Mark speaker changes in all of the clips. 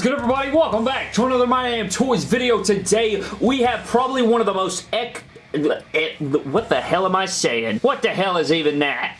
Speaker 1: is good everybody? Welcome back to another My Damn Toys video. Today we have probably one of the most ec... Eh, what the hell am I saying? What the hell is even that?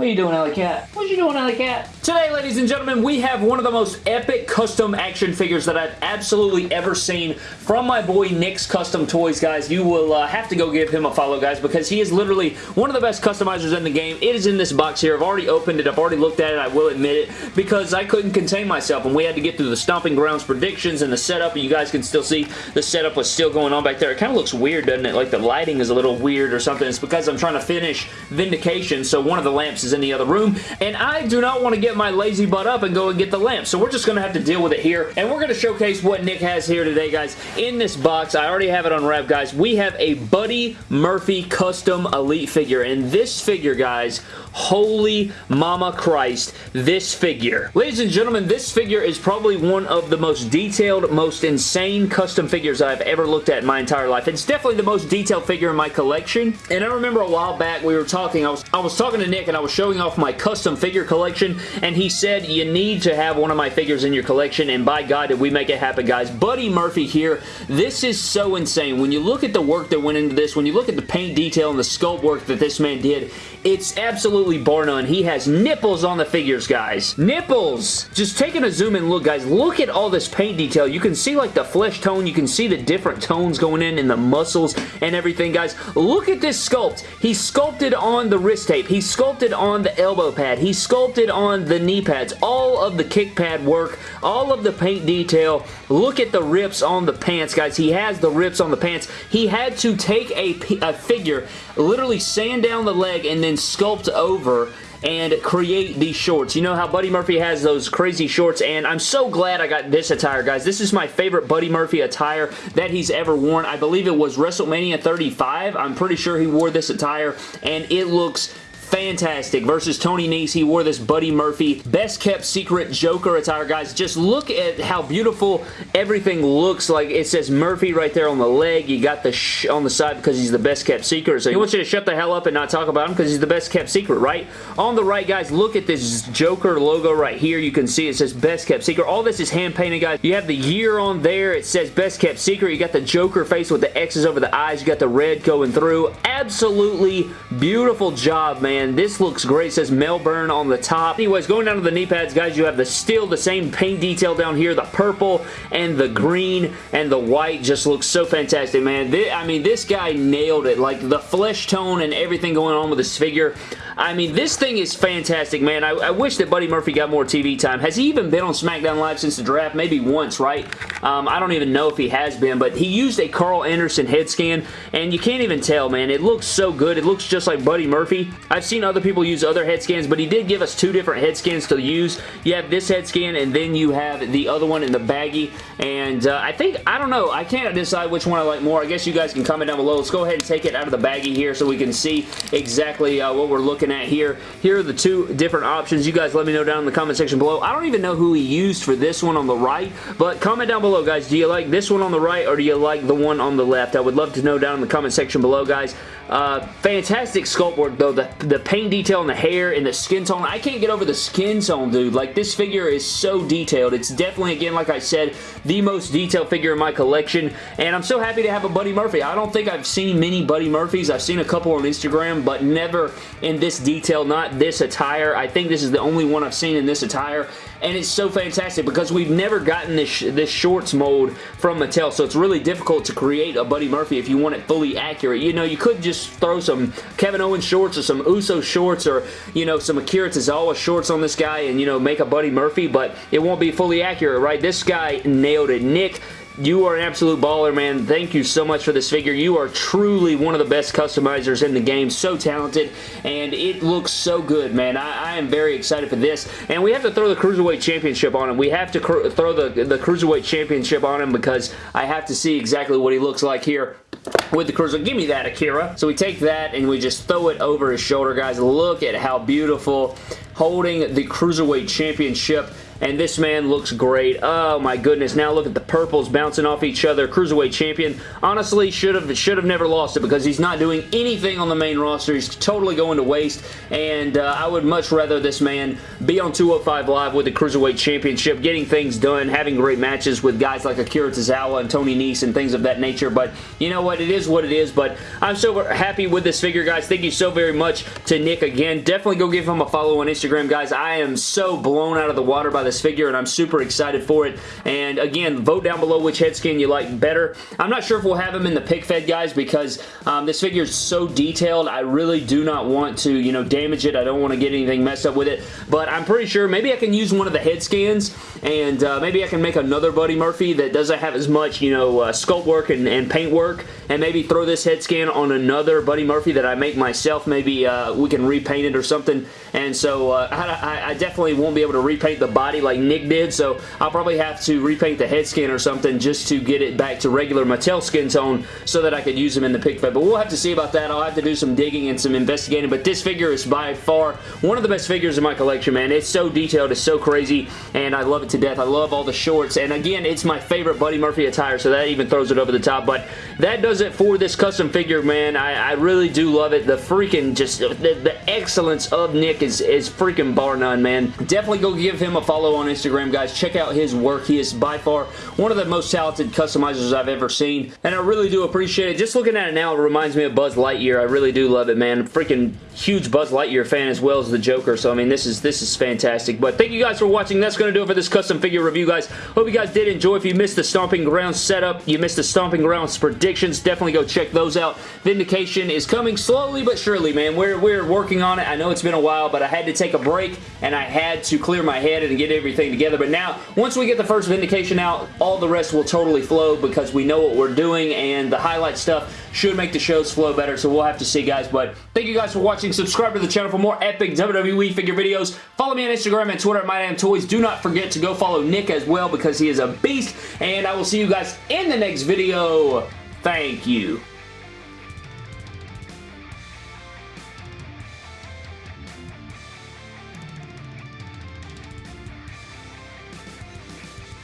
Speaker 1: What are you doing, Alley Cat? What you doing, Alley Cat? Today, ladies and gentlemen, we have one of the most epic custom action figures that I've absolutely ever seen from my boy Nick's Custom Toys, guys. You will uh, have to go give him a follow, guys, because he is literally one of the best customizers in the game. It is in this box here. I've already opened it. I've already looked at it. I will admit it, because I couldn't contain myself, and we had to get through the Stomping Grounds predictions and the setup, and you guys can still see the setup was still going on back there. It kind of looks weird, doesn't it? Like the lighting is a little weird or something. It's because I'm trying to finish Vindication, so one of the lamps is is in the other room, and I do not want to get my lazy butt up and go and get the lamp, so we're just going to have to deal with it here, and we're going to showcase what Nick has here today, guys. In this box, I already have it unwrapped, guys, we have a Buddy Murphy custom Elite figure, and this figure, guys, holy mama Christ, this figure. Ladies and gentlemen, this figure is probably one of the most detailed, most insane custom figures I've ever looked at in my entire life. It's definitely the most detailed figure in my collection, and I remember a while back we were talking, I was, I was talking to Nick and I was showing off my custom figure collection, and he said, you need to have one of my figures in your collection, and by God, did we make it happen, guys. Buddy Murphy here, this is so insane. When you look at the work that went into this, when you look at the paint detail and the sculpt work that this man did, it's absolutely bar none. He has nipples on the figures, guys. Nipples! Just taking a zoom in look, guys. Look at all this paint detail. You can see like the flesh tone. You can see the different tones going in and the muscles and everything, guys. Look at this sculpt. He sculpted on the wrist tape. He sculpted on the elbow pad. He sculpted on the knee pads. All of the kick pad work. All of the paint detail. Look at the rips on the pants, guys. He has the rips on the pants. He had to take a, a figure, literally sand down the leg, and then sculpt over and create these shorts. You know how Buddy Murphy has those crazy shorts, and I'm so glad I got this attire, guys. This is my favorite Buddy Murphy attire that he's ever worn. I believe it was WrestleMania 35. I'm pretty sure he wore this attire, and it looks fantastic. Versus Tony Nese, he wore this Buddy Murphy best kept secret Joker attire, guys. Just look at how beautiful everything looks like. It says Murphy right there on the leg. You got the sh on the side because he's the best kept secret. So he wants you to shut the hell up and not talk about him because he's the best kept secret, right? On the right, guys, look at this Joker logo right here. You can see it says best kept secret. All this is hand painted, guys. You have the year on there. It says best kept secret. You got the Joker face with the X's over the eyes. You got the red going through. Absolutely beautiful job, man. This looks great. It says Melbourne on the top. Anyways, going down to the knee pads, guys, you have the still the same paint detail down here. The purple and the green and the white just looks so fantastic, man. This, I mean, this guy nailed it. Like, the flesh tone and everything going on with this figure. I mean, this thing is fantastic, man. I, I, wish that Buddy Murphy got more TV time. Has he even been on SmackDown Live since the draft? Maybe once, right? Um, I don't even know if he has been, but he used a Karl Anderson head scan, and you can't even tell, man. It looks so good. It looks just like Buddy Murphy. I've seen other people use other head scans, but he did give us two different head scans to use. You have this head scan, and then you have the other one in the baggie, and uh, I think, I don't know, I can't decide which one I like more. I guess you guys can comment down below. Let's go ahead and take it out of the baggie here so we can see exactly uh, what we're looking at here. Here are the two different options. You guys let me know down in the comment section below. I don't even know who he used for this one on the right, but comment down below, guys. Do you like this one on the right, or do you like the one on the left? I would love to know down in the comment section below, guys. Uh, fantastic sculpt work, though. The, the paint detail in the hair and the skin tone. I can't get over the skin tone, dude. Like, this figure is so detailed. It's definitely, again, like I said, the most detailed figure in my collection, and I'm so happy to have a Buddy Murphy. I don't think I've seen many Buddy Murphys. I've seen a couple on Instagram, but never in this detail, not this attire. I think this is the only one I've seen in this attire, and it's so fantastic because we've never gotten this, this shorts mold from Mattel, so it's really difficult to create a Buddy Murphy if you want it fully accurate. You know, you could just throw some Kevin Owens shorts or some Uso shorts or, you know, some Akira Tozawa shorts on this guy and, you know, make a Buddy Murphy, but it won't be fully accurate, right? This guy nailed it. Nick you are an absolute baller, man. Thank you so much for this figure. You are truly one of the best customizers in the game. So talented, and it looks so good, man. I, I am very excited for this, and we have to throw the Cruiserweight Championship on him. We have to throw the, the Cruiserweight Championship on him because I have to see exactly what he looks like here with the Cruiser. Give me that, Akira. So we take that and we just throw it over his shoulder, guys. Look at how beautiful holding the Cruiserweight Championship and this man looks great. Oh my goodness. Now look at the purples bouncing off each other. Cruiserweight champion. Honestly, should have should have never lost it because he's not doing anything on the main roster. He's totally going to waste, and uh, I would much rather this man be on 205 Live with the Cruiserweight Championship, getting things done, having great matches with guys like Akira Tozawa and Tony Nese and things of that nature, but you know what? It is what it is, but I'm so happy with this figure, guys. Thank you so very much to Nick again. Definitely go give him a follow on Instagram, guys. I am so blown out of the water by this figure, and I'm super excited for it. And again, vote down below which head scan you like better. I'm not sure if we'll have him in the pick fed, guys, because um, this figure is so detailed. I really do not want to, you know, damage it. I don't want to get anything messed up with it, but I'm pretty sure maybe I can use one of the head scans, and uh, maybe I can make another Buddy Murphy that doesn't have as much, you know, uh, sculpt work and, and paint work, and maybe throw this head scan on another Buddy Murphy that I make myself. Maybe uh, we can repaint it or something, and so uh, I, I, definitely won't be able to repaint the body like Nick did, so I'll probably have to repaint the head skin or something just to get it back to regular Mattel skin tone so that I could use them in the pick fed, but we'll have to see about that. I'll have to do some digging and some investigating, but this figure is by far one of the best figures in my collection, man. It's so detailed, it's so crazy, and I love it to death. I love all the shorts, and again, it's my favorite Buddy Murphy attire, so that even throws it over the top, but that does it for this custom figure, man. I, I really do love it. The freaking just, the, the excellence of Nick is, is freaking bar none, man. Definitely go give him a follow on Instagram, guys. Check out his work. He is by far one of the most talented customizers I've ever seen, and I really do appreciate it. Just looking at it now, it reminds me of Buzz Lightyear. I really do love it, man. Freaking huge Buzz Lightyear fan as well as the Joker, so I mean, this is this is fantastic. But thank you guys for watching. That's going to do it for this custom figure review, guys. Hope you guys did enjoy. If you missed the Stomping Grounds setup, you missed the Stomping Grounds predictions, definitely go check those out. Vindication is coming slowly but surely, man. We're, we're working on it. I know it's been a while, but I had to take a break, and I had to clear my head and get everything together. But now, once we get the first Vindication out, all the rest will totally flow because we know what we're doing, and the highlight stuff should make the shows flow better, so we'll have to see, guys. But thank you guys for watching. Subscribe to the channel for more epic WWE figure videos. Follow me on Instagram and Twitter at MyDamnToys. Do not forget to go follow Nick as well because he is a beast, and I will see you guys in the next video. Thank you.